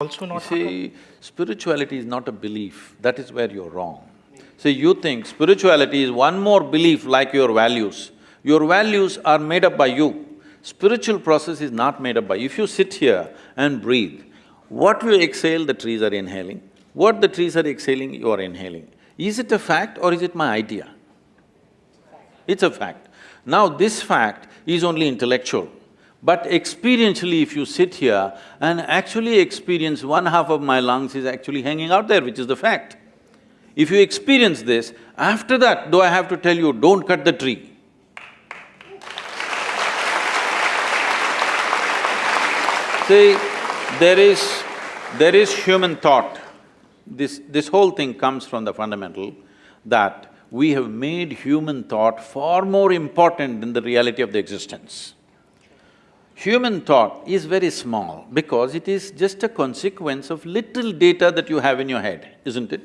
also not happen? see, spirituality is not a belief, that is where you're wrong. See, you think spirituality is one more belief like your values. Your values are made up by you. Spiritual process is not made up by you. If you sit here and breathe, what you exhale, the trees are inhaling. What the trees are exhaling, you are inhaling. Is it a fact or is it my idea? It's a fact. Now, this fact is only intellectual. But experientially, if you sit here and actually experience one half of my lungs is actually hanging out there, which is the fact. If you experience this, after that, do I have to tell you, don't cut the tree? See, there is… there is human thought. This… this whole thing comes from the fundamental that we have made human thought far more important than the reality of the existence. Human thought is very small because it is just a consequence of little data that you have in your head, isn't it?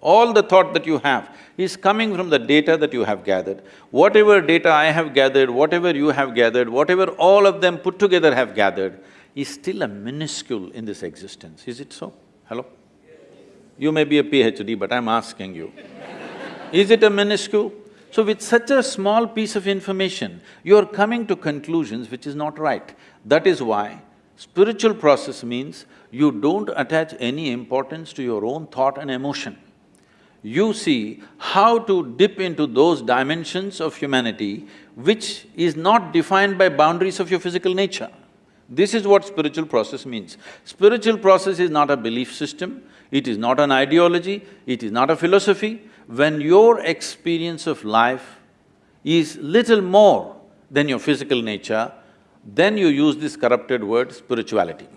All the thought that you have is coming from the data that you have gathered. Whatever data I have gathered, whatever you have gathered, whatever all of them put together have gathered, is still a minuscule in this existence, is it so? Hello? You may be a PhD, but I'm asking you. Is it a minuscule? So with such a small piece of information, you're coming to conclusions which is not right. That is why spiritual process means you don't attach any importance to your own thought and emotion. You see how to dip into those dimensions of humanity which is not defined by boundaries of your physical nature. This is what spiritual process means. Spiritual process is not a belief system, it is not an ideology, it is not a philosophy. When your experience of life is little more than your physical nature, then you use this corrupted word spirituality.